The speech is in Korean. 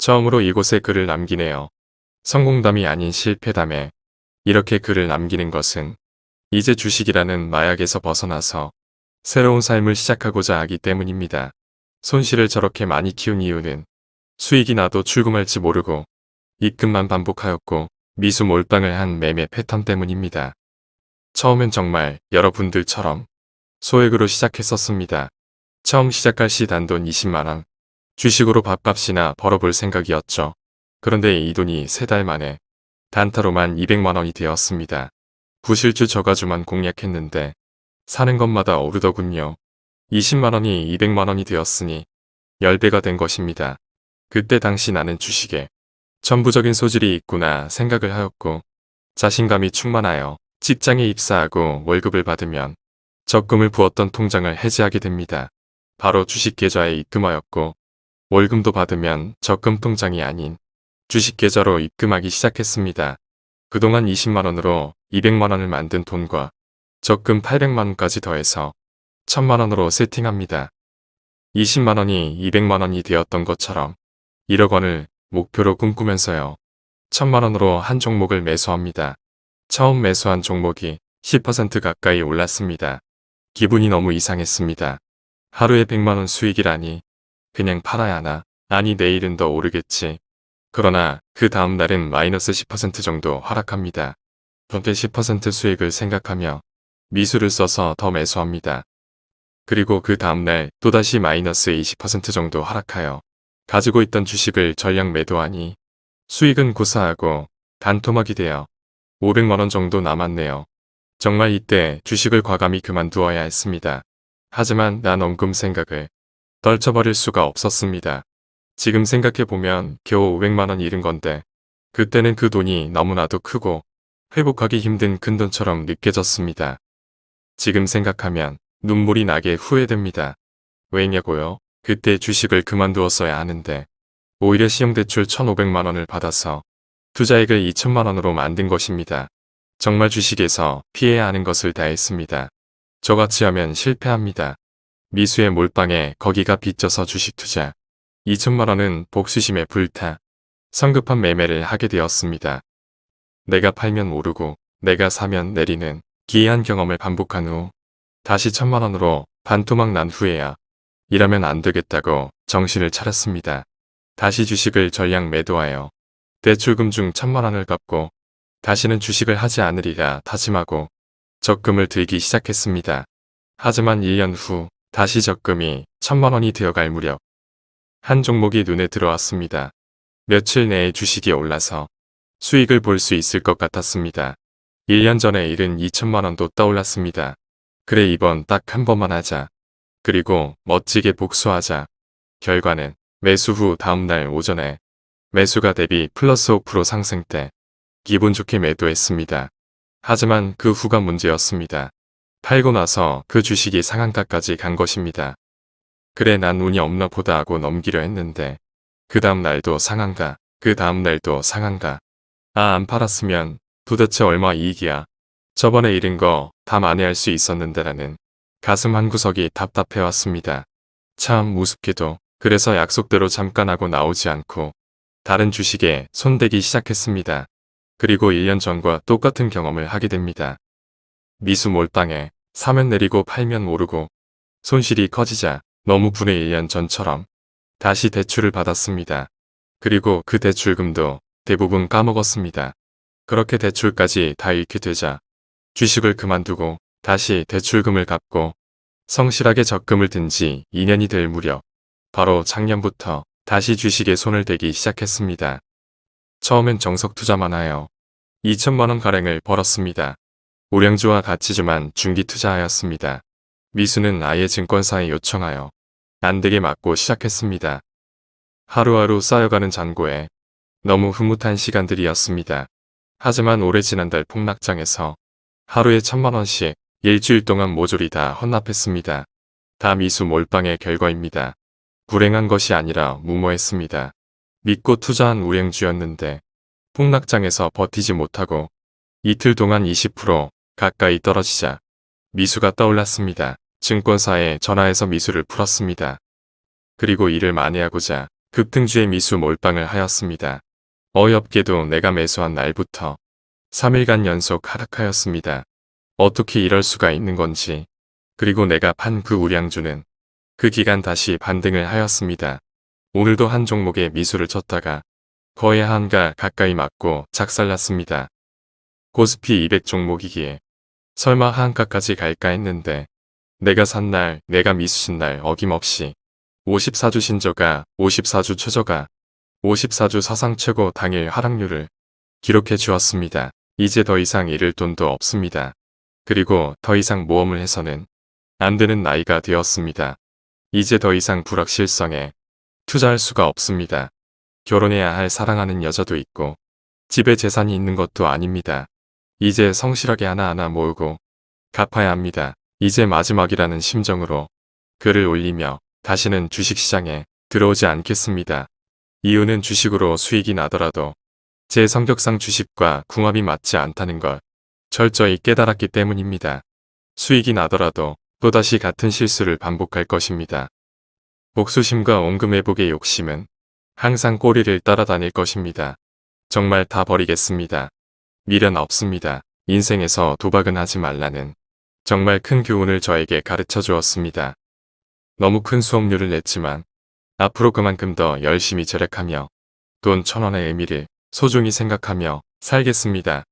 처음으로 이곳에 글을 남기네요. 성공담이 아닌 실패담에 이렇게 글을 남기는 것은 이제 주식이라는 마약에서 벗어나서 새로운 삶을 시작하고자 하기 때문입니다. 손실을 저렇게 많이 키운 이유는 수익이 나도 출금할지 모르고 입금만 반복하였고 미수 몰빵을 한 매매 패턴 때문입니다. 처음엔 정말 여러분들처럼 소액으로 시작했었습니다. 처음 시작할 시 단돈 20만원, 주식으로 밥값이나 벌어볼 생각이었죠. 그런데 이 돈이 세 달 만에 단타로만 200만원이 되었습니다. 부실주 저가주만 공략했는데 사는 것마다 오르더군요. 20만원이 200만원이 되었으니 10배가 된 것입니다. 그때 당시 나는 주식에 전부적인 소질이 있구나 생각을 하였고 자신감이 충만하여 직장에 입사하고 월급을 받으면 적금을 부었던 통장을 해지하게 됩니다. 바로 주식 계좌에 입금하였고 월금도 받으면 적금 통장이 아닌 주식 계좌로 입금하기 시작했습니다. 그동안 20만원으로 200만원을 만든 돈과 적금 800만원까지 더해서 1000만원으로 세팅합니다. 20만원이 200만원이 되었던 것처럼 1억 원을 목표로 꿈꾸면서요. 1000만원으로 한 종목을 매수합니다. 처음 매수한 종목이 10% 가까이 올랐습니다. 기분이 너무 이상했습니다. 하루에 100만원 수익이라니 그냥 팔아야 하나 아니 내일은 더 오르겠지. 그러나 그 다음 날은 마이너스 10% 정도 하락합니다. 전체 10% 수익을 생각하며 미수를 써서 더 매수합니다. 그리고 그 다음날 또다시 마이너스 20% 정도 하락하여 가지고 있던 주식을 전량 매도하니 수익은 고사하고 단토막이 되어 500만원 정도 남았네요. 정말 이때 주식을 과감히 그만두어야 했습니다. 하지만 난 원금 생각을 떨쳐버릴 수가 없었습니다. 지금 생각해보면 겨우 500만원 잃은 건데 그때는 그 돈이 너무나도 크고 회복하기 힘든 큰돈처럼 느껴졌습니다. 지금 생각하면 눈물이 나게 후회됩니다. 왜냐고요? 그때 주식을 그만두었어야 하는데 오히려 시형대출 1,500만원을 받아서 투자액을 2천만원으로 만든 것입니다. 정말 주식에서 피해야 하는 것을 다 했습니다. 저같이 하면 실패합니다. 미수의 몰빵에 거기가 빚져서 주식 투자 2천만원은 복수심에 불타 성급한 매매를 하게 되었습니다. 내가 팔면 오르고 내가 사면 내리는 기이한 경험을 반복한 후 다시 천만원으로 반토막 난 후에야 이러면 안 되겠다고 정신을 차렸습니다. 다시 주식을 전량 매도하여 대출금 중 천만원을 갚고 다시는 주식을 하지 않으리라 다짐하고 적금을 들기 시작했습니다. 하지만 1년 후 다시 적금이 천만 원이 되어갈 무렵 한 종목이 눈에 들어왔습니다. 며칠 내에 주식이 올라서 수익을 볼 수 있을 것 같았습니다. 1년 전에 잃은 2천만 원도 떠올랐습니다. 그래 이번 딱 한 번만 하자. 그리고 멋지게 복수하자. 결과는 매수 후 다음날 오전에 매수가 대비 플러스 5% 상승 때 기분 좋게 매도했습니다. 하지만 그 후가 문제였습니다. 팔고 나서 그 주식이 상한가까지 간 것입니다. 그래 난 운이 없나 보다 하고 넘기려 했는데 그 다음 날도 상한가, 그 다음 날도 상한가. 아 안 팔았으면 도대체 얼마 이익이야. 저번에 잃은 거 다 만회할 수 있었는데 라는 가슴 한구석이 답답해왔습니다. 참 우습게도 그래서 약속대로 잠깐 하고 나오지 않고 다른 주식에 손대기 시작했습니다. 그리고 1년 전과 똑같은 경험을 하게 됩니다. 미수 몰빵에 사면 내리고 팔면 오르고 손실이 커지자 너무 분의 1년 전처럼 다시 대출을 받았습니다. 그리고 그 대출금도 대부분 까먹었습니다. 그렇게 대출까지 다 잃게 되자 주식을 그만두고 다시 대출금을 갚고 성실하게 적금을 든 지 2년이 될 무렵 바로 작년부터 다시 주식에 손을 대기 시작했습니다. 처음엔 정석 투자만 하여 2천만원 가량을 벌었습니다. 우량주와 가치주만 중기 투자하였습니다. 미수는 아예 증권사에 요청하여 안되게 맞고 시작했습니다. 하루하루 쌓여가는 잔고에 너무 흐뭇한 시간들이었습니다. 하지만 오래 지난달 폭락장에서 하루에 천만원씩 일주일 동안 모조리 다 헌납했습니다. 다 미수 몰빵의 결과입니다. 불행한 것이 아니라 무모했습니다. 믿고 투자한 우량주였는데 폭락장에서 버티지 못하고 이틀 동안 20% 가까이 떨어지자 미수가 떠올랐습니다. 증권사에 전화해서 미수를 풀었습니다. 그리고 일을 만회하고자 급등주의 미수 몰빵을 하였습니다. 어이없게도 내가 매수한 날부터 3일간 연속 하락하였습니다. 어떻게 이럴 수가 있는 건지 그리고 내가 판 그 우량주는 그 기간 다시 반등을 하였습니다. 오늘도 한 종목에 미수를 쳤다가 거의 한가 가까이 맞고 작살났습니다. 고스피 200 종목이기에 설마 한가까지 갈까 했는데 내가 산 날, 내가 미수신 날 어김없이 54주 신저가, 54주 최저가, 54주 사상 최고 당일 하락률을 기록해 주었습니다. 이제 더 이상 잃을 돈도 없습니다. 그리고 더 이상 모험을 해서는 안 되는 나이가 되었습니다. 이제 더 이상 불확실성에 투자할 수가 없습니다. 결혼해야 할 사랑하는 여자도 있고 집에 재산이 있는 것도 아닙니다. 이제 성실하게 하나하나 모으고 갚아야 합니다. 이제 마지막이라는 심정으로 글을 올리며 다시는 주식시장에 들어오지 않겠습니다. 이유는 주식으로 수익이 나더라도 제 성격상 주식과 궁합이 맞지 않다는 걸 철저히 깨달았기 때문입니다. 수익이 나더라도 또다시 같은 실수를 반복할 것입니다. 복수심과 온금회복의 욕심은 항상 꼬리를 따라다닐 것입니다. 정말 다 버리겠습니다. 미련 없습니다. 인생에서 도박은 하지 말라는 정말 큰 교훈을 저에게 가르쳐 주었습니다. 너무 큰 수업료를 냈지만 앞으로 그만큼 더 열심히 절약하며 돈 천원의 의미를 소중히 생각하며 살겠습니다.